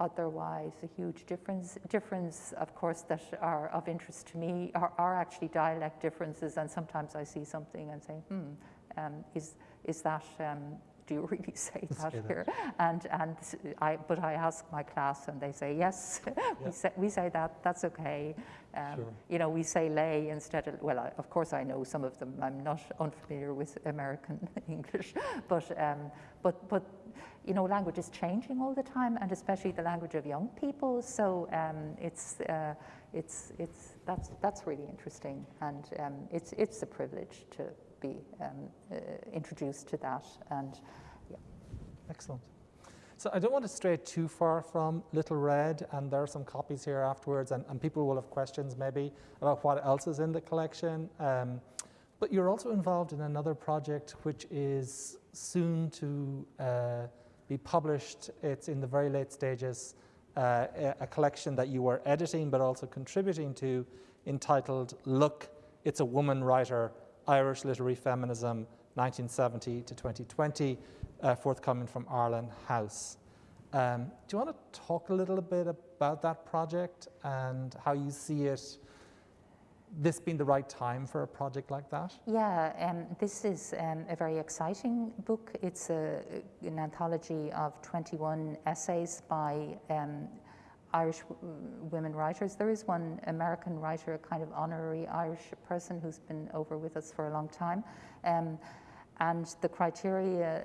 otherwise a huge difference. Difference, of course, that are of interest to me are, are actually dialect differences, and sometimes I see something and say, hmm, um, is, is that, um, do you really say that here? And, and I, but I ask my class and they say, yes, yeah. we, say, we say that, that's okay. Um, sure. You know, we say lay instead of, well, I, of course I know some of them, I'm not unfamiliar with American English, but, um, but, but you know, language is changing all the time, and especially the language of young people. So um, it's, uh, it's, it's, that's, that's really interesting, and um, it's, it's a privilege to be um, uh, introduced to that. And yeah. Excellent. So I don't want to stray too far from Little Red, and there are some copies here afterwards, and, and people will have questions maybe about what else is in the collection. Um, but you're also involved in another project which is soon to uh, be published. It's in the very late stages, uh, a collection that you were editing but also contributing to entitled Look, It's a Woman Writer, Irish Literary Feminism, 1970 to 2020, uh, forthcoming from Arlen House. Um, do you want to talk a little bit about that project and how you see it this being the right time for a project like that? Yeah, um, this is um, a very exciting book. It's a, an anthology of 21 essays by um, Irish women writers. There is one American writer, a kind of honorary Irish person who's been over with us for a long time. Um, and the criteria,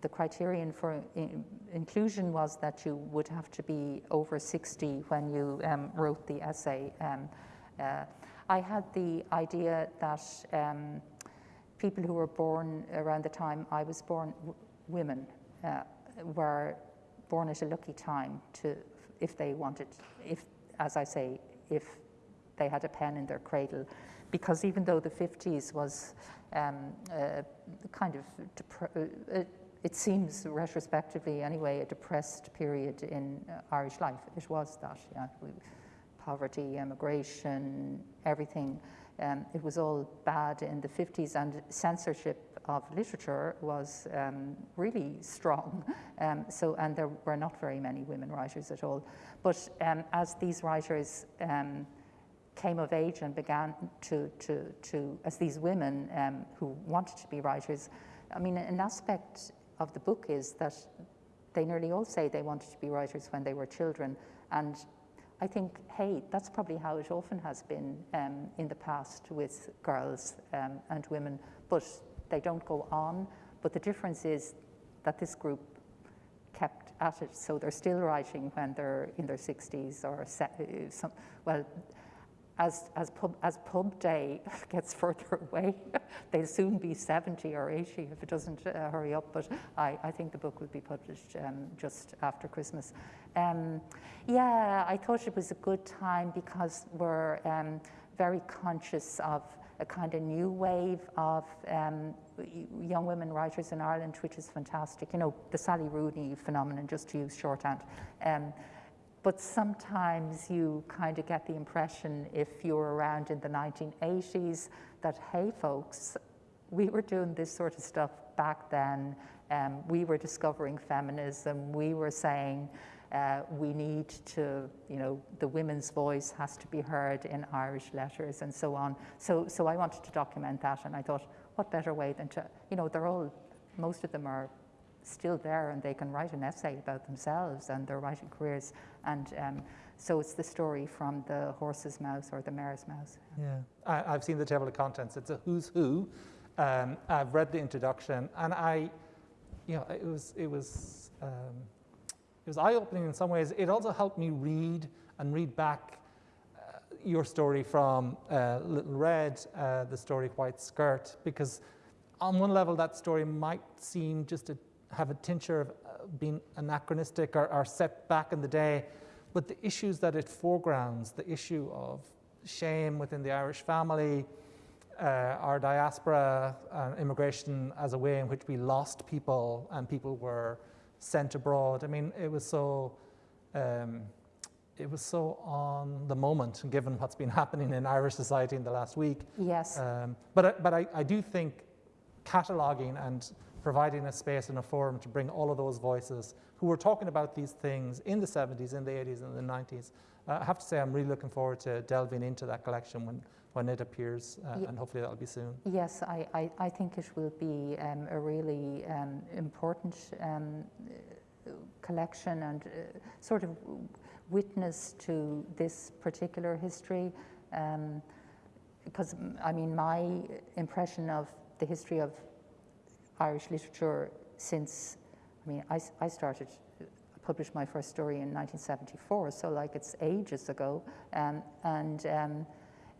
the criterion for in inclusion was that you would have to be over 60 when you um, wrote the essay. Um, uh, I had the idea that um, people who were born around the time I was born, women, uh, were born at a lucky time to, if they wanted, if, as I say, if they had a pen in their cradle, because even though the 50s was um, uh, kind of, uh, it seems retrospectively anyway, a depressed period in uh, Irish life. It was that, yeah. Poverty, emigration, everything. Um, it was all bad in the 50s, and censorship of literature was um, really strong. Um, so, and there were not very many women writers at all. But um, as these writers um, came of age and began to, to, to as these women um, who wanted to be writers, I mean, an aspect of the book is that they nearly all say they wanted to be writers when they were children, and I think, hey, that's probably how it often has been um, in the past with girls um, and women, but they don't go on. But the difference is that this group kept at it. So they're still writing when they're in their 60s or some, well, as, as, pub, as pub day gets further away, they'll soon be 70 or 80 if it doesn't uh, hurry up. But I, I think the book will be published um, just after Christmas. Um, yeah, I thought it was a good time because we're um, very conscious of a kind of new wave of um, young women writers in Ireland, which is fantastic. You know, the Sally Rooney phenomenon, just to use shorthand. Um, but sometimes you kind of get the impression, if you were around in the 1980s, that, hey, folks, we were doing this sort of stuff back then. Um, we were discovering feminism. We were saying uh, we need to, you know, the women's voice has to be heard in Irish letters and so on. So, so I wanted to document that, and I thought, what better way than to, you know, they're all, most of them are still there and they can write an essay about themselves and their writing careers. And um, so it's the story from the horse's mouth or the mare's mouth. Yeah, I, have seen the table of contents. It's a who's who. Um, I've read the introduction, and I, you know, it was it was um, it was eye-opening in some ways. It also helped me read and read back uh, your story from uh, Little Red, uh, the story White Skirt, because on one level that story might seem just to have a tincture of uh, being anachronistic or, or set back in the day, but the issues that it foregrounds, the issue of shame within the Irish family, uh, our diaspora, uh, immigration as a way in which we lost people and people were sent abroad. I mean, it was so. Um, it was so on the moment, given what's been happening in Irish society in the last week. Yes. Um, but but I, I do think cataloguing and providing a space and a forum to bring all of those voices who were talking about these things in the 70s, in the 80s, and the 90s. Uh, I have to say, I'm really looking forward to delving into that collection when, when it appears, uh, yeah. and hopefully that'll be soon. Yes, I, I, I think it will be um, a really um, important um, collection and uh, sort of witness to this particular history. because, um, I mean, my impression of the history of Irish literature since, I mean, I, I started, published my first story in 1974, so like it's ages ago. Um, and um,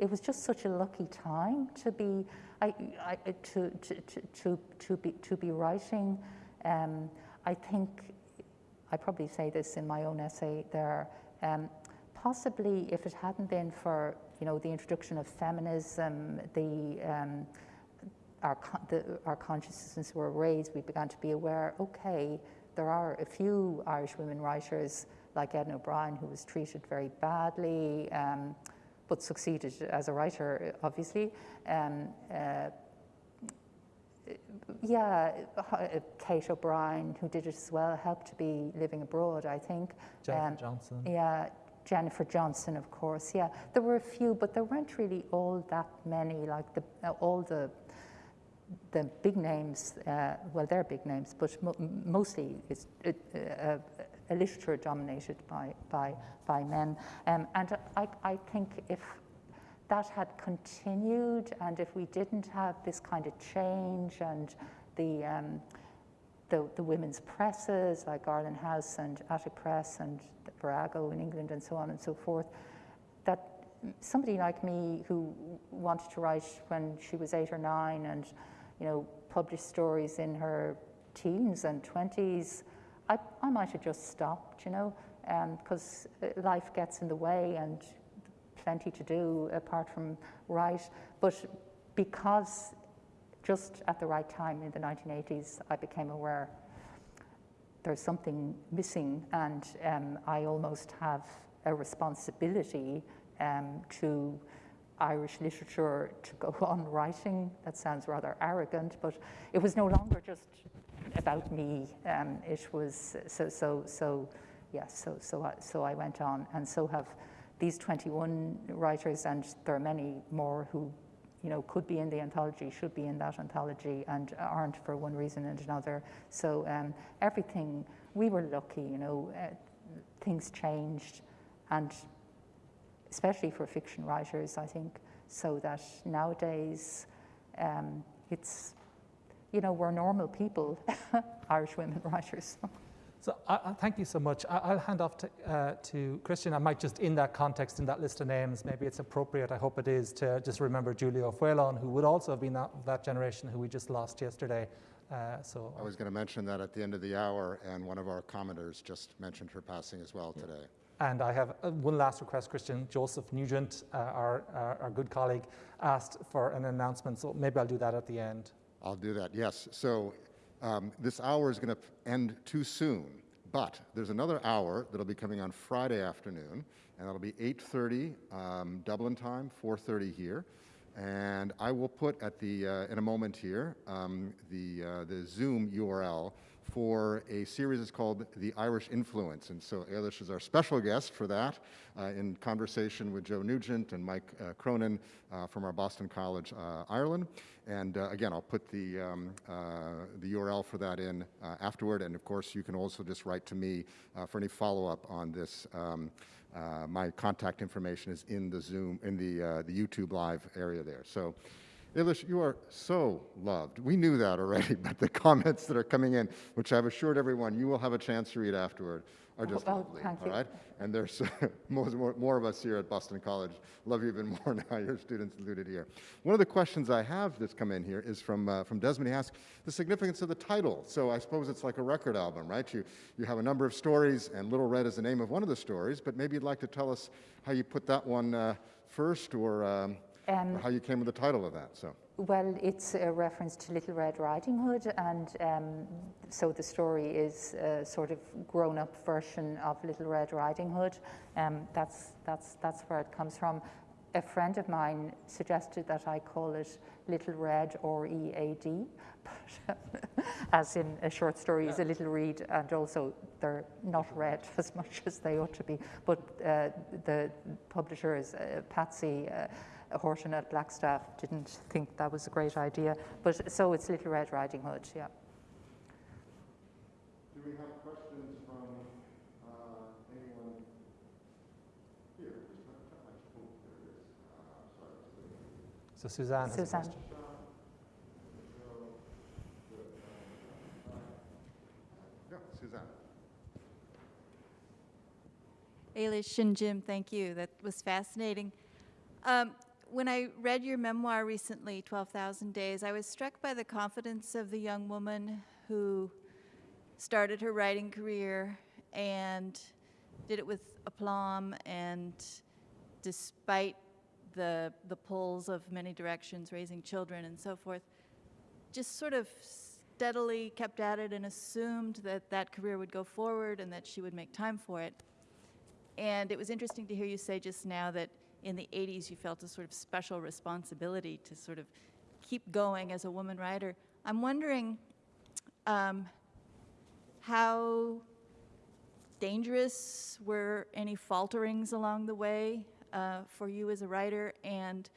it was just such a lucky time to be, I, I, to, to, to, to, be, to be writing. Um, I think, I probably say this in my own essay there, um, possibly if it hadn't been for, you know, the introduction of feminism, the, um, our, the, our consciousness were raised, we began to be aware, okay, there are a few Irish women writers like Edna O'Brien who was treated very badly, um, but succeeded as a writer, obviously. Um, uh, yeah, uh, Kate O'Brien, who did it as well, helped to be living abroad, I think. Jennifer um, Johnston. Yeah, Jennifer Johnston, of course. Yeah, there were a few, but there weren't really all that many. Like the uh, all the the big names, uh, well, they're big names, but mo mostly it's uh, a literature dominated by, by, by men. Um, and I, I think if that had continued and if we didn't have this kind of change and the, um, the, the, women's presses like Arlen House and Attic Press and Virago in England and so on and so forth, that somebody like me who wanted to write when she was eight or nine and you know, published stories in her teens and 20s, I, I might have just stopped, you know, because um, life gets in the way and plenty to do apart from write. But because just at the right time in the 1980s, I became aware there's something missing, and um, I almost have a responsibility um, to Irish literature to go on writing. That sounds rather arrogant, but it was no longer just about me. Um, it was so so so. Yes, yeah, so so I, so I went on, and so have these 21 writers, and there are many more who, you know, could be in the anthology, should be in that anthology, and aren't for one reason and another. So um, everything we were lucky, you know, uh, things changed, and especially for fiction writers, I think, so that nowadays um, it's, you know, we're normal people, Irish women writers. So I, I, thank you so much. I, will hand off to, uh, to Christian. I might just, in that context, in that list of names, maybe it's appropriate, I hope it is, to just remember Julia O'Faolain, who would also have been that, that generation who we just lost yesterday. Uh, so I was going to mention that at the end of the hour, and one of our commenters just mentioned her passing as well yeah. today. And I have uh, one last request, Christian. Joseph Nugent, uh, our, our, our, good colleague, asked for an announcement, so maybe I'll do that at the end. I'll do that, yes. So um, this hour is going to end too soon, but there's another hour that'll be coming on Friday afternoon, and that'll be 8.30 um, Dublin time, 4.30 here. And I will put at the, uh, in a moment here, um, the, uh, the Zoom URL for a series that's called The Irish Influence. And so Eilish is our special guest for that uh, in conversation with Joe Nugent and Mike uh, Cronin uh, from our Boston College, uh, Ireland. And uh, again, I'll put the, um, uh, the URL for that in afterward. And of course, you can also just write to me for any follow-up on this. Um, my contact information is in the Zoom, in the, the YouTube live area there. So Eilish, you are so loved. We knew that already, but the comments that are coming in, which I've assured everyone you will have a chance to read afterward, are just oh, lovely. All you. And there's more, more, more, of us here at Boston College. Love you even more now. Your students alluded here. One of the questions I have that's come in here is from, uh, from Desmond. He asks the significance of the title. So I suppose it's like a record album, right? You, you have a number of stories, and Little Red is the name of one of the stories, but maybe you'd like to tell us how you put that one uh, first or, um, um, how you came with the title of that. So. Well, it's a reference to Little Red Riding Hood, and um, so the story is a sort of grown-up version of Little Red Riding Hood. Um, that's, that's, that's where it comes from. A friend of mine suggested that I call it Little Red or EAD, as in a short story is a little read, and also they're not read as much as they ought to be. But uh, the publisher is uh, Patsy. Uh, Horton at Blackstaff didn't think that was a great idea. But so it's Little Red Riding Hood, yeah. Do we have questions from uh, anyone here? So Suzanne has Suzanne. a question. Yeah, Suzanne. Eilish and Jim, thank you. That was fascinating. Um, when I read your memoir recently, 12,000 Days, I was struck by the confidence of the young woman who started her writing career and did it with aplomb and despite the, the pulls of many directions, raising children and so forth, just sort of steadily kept at it and assumed that that career would go forward and that she would make time for it. And it was interesting to hear you say just now that in the 80s you felt a sort of special responsibility to sort of keep going as a woman writer. I'm wondering um, how dangerous were any falterings along the way uh, for you as a writer and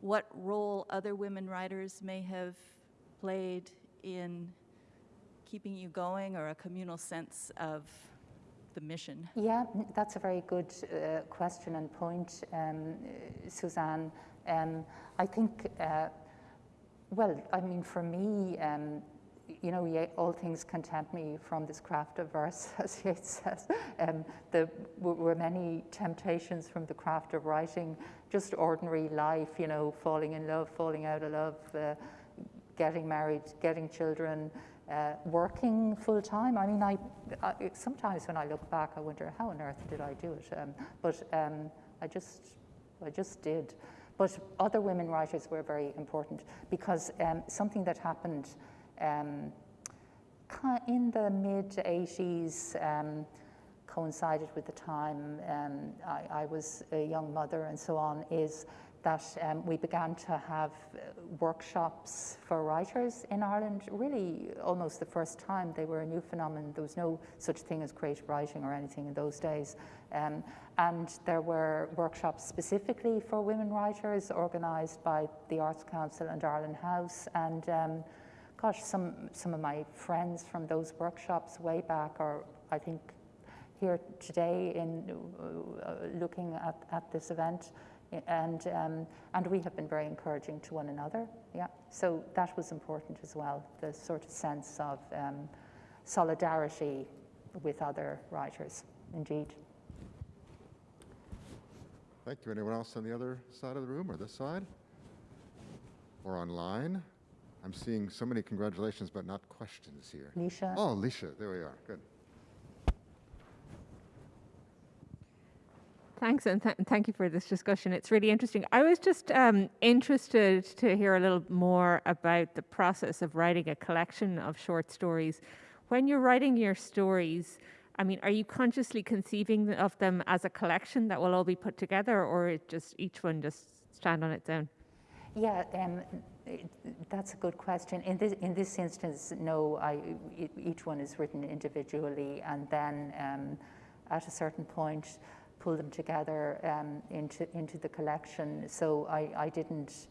what role other women writers may have played in keeping you going or a communal sense of the mission? Yeah, that's a very good uh, question and point, um, Suzanne. Um, I think, uh, well, I mean, for me, um, you know, all things content me from this craft of verse, as Yeats says. Um, there were many temptations from the craft of writing, just ordinary life, you know, falling in love, falling out of love, uh, getting married, getting children, uh, working full time. I mean, I, I, sometimes when I look back, I wonder how on earth did I do it? Um, but um, I just, I just did. But other women writers were very important because um, something that happened um, in the mid 80s um, coincided with the time um, I, I was a young mother and so on. Is that um, we began to have uh, workshops for writers in Ireland, really almost the first time. They were a new phenomenon. There was no such thing as creative writing or anything in those days. Um, and there were workshops specifically for women writers organised by the Arts Council and Arlen House. And um, gosh, some, some of my friends from those workshops way back are, I think, here today in uh, looking at, at this event and, um, and we have been very encouraging to one another. Yeah, so that was important as well, the sort of sense of um, solidarity with other writers, indeed. Thank you. Anyone else on the other side of the room or this side? Or online? I'm seeing so many congratulations, but not questions here. Lisha. Oh, Lisha, there we are. Good. Thanks, and th- thank you for this discussion. It's really interesting. I was just um, interested to hear a little more about the process of writing a collection of short stories. When you're writing your stories, I mean, are you consciously conceiving of them as a collection that will all be put together, or it just each one just stand on its own? Yeah, um, that's a good question. In this, in this instance, no, I, each one is written individually, and then um, at a certain point, pull them together um, into, into the collection. So I, I didn't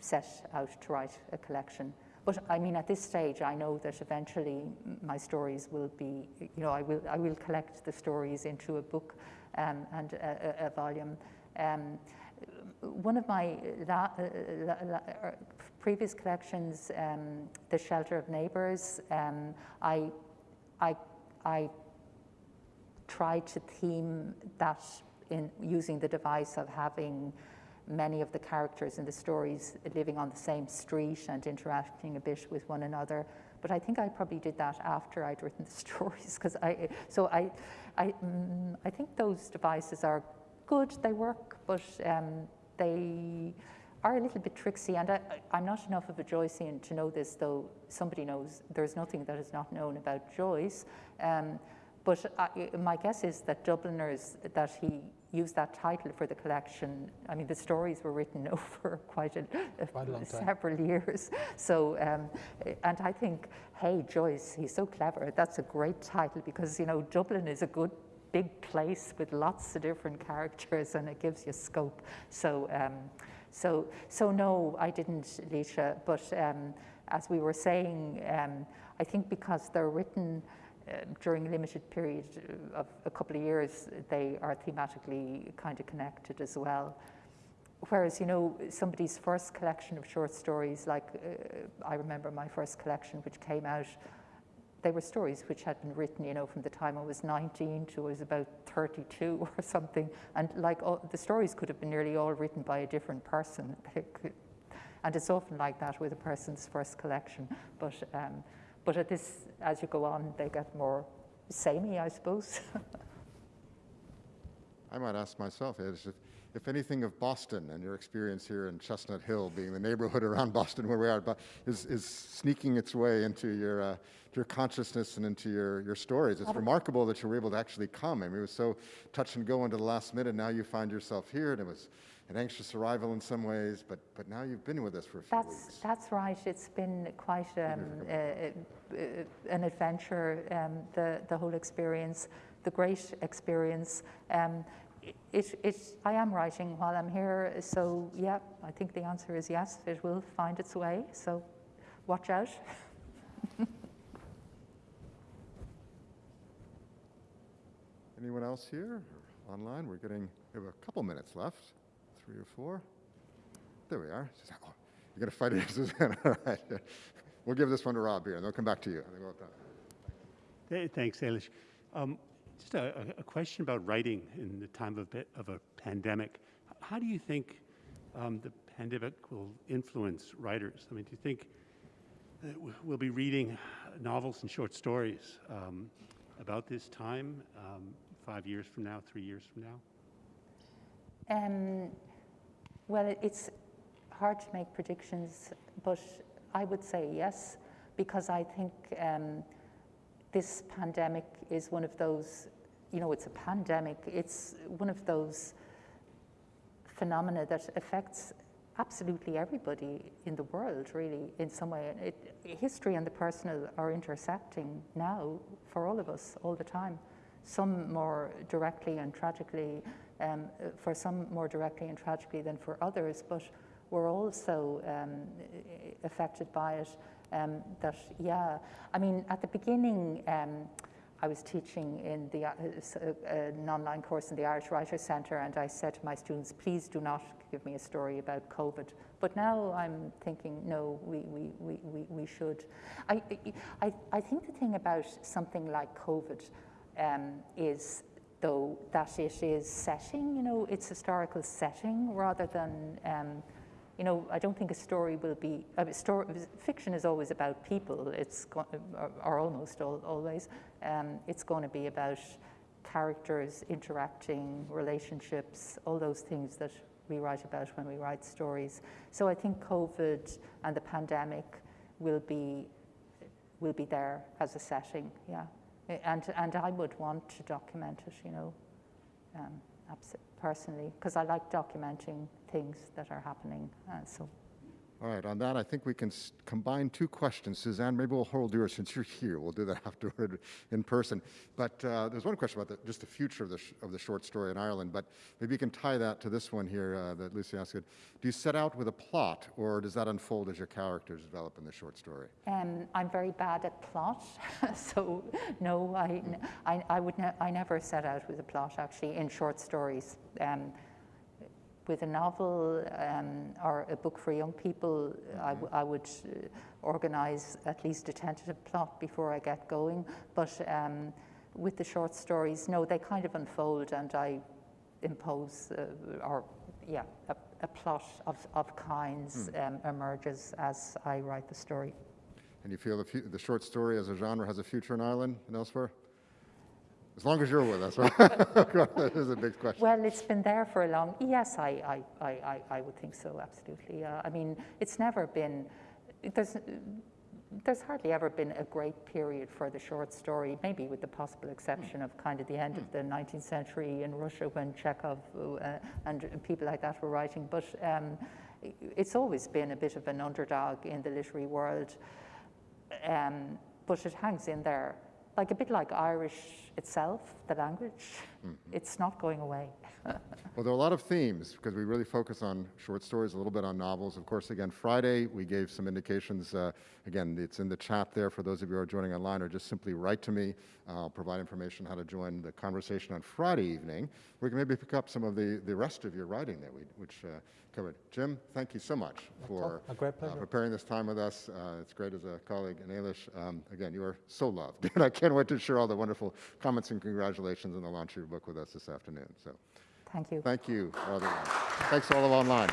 set out to write a collection. But I mean, at this stage, I know that eventually my stories will be, you know, I will, I will collect the stories into a book um, and a, a, a volume. Um, one of my la, la, la, er, previous collections, um, The Shelter of Neighbours, um, I, I, I tried to theme that in using the device of having many of the characters in the stories living on the same street and interacting a bit with one another. But I think I probably did that after I'd written the stories, because I. So I, I, mm, I think those devices are good. They work, but um, they are a little bit tricksy. And I, am not enough of a Joycean to know this, though somebody knows. There's nothing that is not known about Joyce. Um, but I, my guess is that Dubliners, that he used that title for the collection. I mean, the stories were written over quite a, quite a several years. So, um, and I think, hey, Joyce, he's so clever. That's a great title because, you know, Dublin is a good big place with lots of different characters and it gives you scope. So, um, so, so no, I didn't, Leisha, but um, as we were saying, um, I think because they're written uh, during a limited period of a couple of years, they are thematically kind of connected as well. Whereas, you know, somebody's first collection of short stories, like uh, I remember my first collection, which came out, they were stories which had been written, you know, from the time I was 19 to I was about 32 or something. And like all, the stories could have been nearly all written by a different person. and it's often like that with a person's first collection. But um, but at this, as you go on, they get more samey, I suppose. I might ask myself, if, if anything of Boston and your experience here in Chestnut Hill, being the neighborhood around Boston where we are, but is, is sneaking its way into your, uh, your consciousness and into your, your stories. It's remarkable that you were able to actually come. I mean, it was so touch and go into the last minute. Now you find yourself here, and it was an anxious arrival in some ways, but, but now you've been with us for a few that's, weeks. That's right. It's been quite um, uh, uh, an adventure, um, the, the whole experience, the great experience. Um, it, it, I am writing while I'm here, so yeah, I think the answer is yes, it will find its way, so watch out. Anyone else here or online? We're getting, we have a couple minutes left three or four. There we are. Oh, you're going to fight it, Suzanne. All right. We'll give this one to Rob here, and they'll come back to you. Hey, thanks, Ailish. Um, just a, a, question about writing in the time of, of a pandemic. How do you think um, the pandemic will influence writers? I mean, do you think we'll be reading novels and short stories um, about this time um, five years from now, three years from now? Well, it's hard to make predictions, but I would say yes, because I think um, this pandemic is one of those, you know, it's a pandemic, it's one of those phenomena that affects absolutely everybody in the world, really, in some way. It, history and the personal are intersecting now for all of us all the time, some more directly and tragically um, for some more directly and tragically than for others, but we're also um, affected by it. Um, that, yeah, I mean, at the beginning, um, I was teaching in the, uh, uh, an online course in the Irish Writers Centre, and I said to my students, please do not give me a story about COVID. But now I'm thinking, no, we, we, we, we, we should. I, I, I think the thing about something like COVID um, is, though, that it is setting, you know, it's historical setting rather than. Um, you know, I don't think a story will be, story, fiction is always about people, it's, or, or almost al always, um, it's going to be about characters interacting, relationships, all those things that we write about when we write stories. So I think COVID and the pandemic will be, will be there as a setting, yeah. And, and I would want to document it, you know, um, personally, because I like documenting things that are happening. Uh, so, All right, on that, I think we can combine two questions. Suzanne, maybe we'll hold yours since you're here. We'll do that afterward in person. But uh, there's one question about the, just the future of the, of the short story in Ireland, but maybe you can tie that to this one here uh, that Lucy asked. Do you set out with a plot, or does that unfold as your characters develop in the short story? um, I'm very bad at plot, so no, I, I, I would ne- I never set out with a plot actually in short stories. Um, with a novel um, or a book for young people, I, w- I would uh, organise at least a tentative plot before I get going. But um, with the short stories, no, they kind of unfold and I impose, uh, or yeah, a, a plot of, of kinds um, emerges as I write the story. And you feel the, the short story as a genre has a future in Ireland and elsewhere? As long as you're with us, right? that is a big question. Well, it's been there for a long. Yes, I, I, I, I, I would think so. Absolutely. Uh, I mean, it's never been. There's, there's hardly ever been a great period for the short story. Maybe with the possible exception of kind of the end of the 19th century in Russia when Chekhov uh, and people like that were writing. But um, it's always been a bit of an underdog in the literary world. Um, but it hangs in there, like a bit like Irish itself, the language. Mm-hmm. It's not going away. Well, there are a lot of themes because we really focus on short stories, a little bit on novels. Of course, again, Friday, we gave some indications. Uh, again, it's in the chat there for those of you who are joining online, or just simply write to me. I'll provide information how to join the conversation on Friday evening. We can maybe pick up some of the, the rest of your writing that we which uh, covered. Jim, thank you so much for A great uh, preparing this time with us. Uh, it's great as a colleague in Éilís. Um, again, you are so loved. and I can't wait to share all the wonderful comments and congratulations on the launch of your book with us this afternoon. So. Thank you. Thank you. Thanks all of online.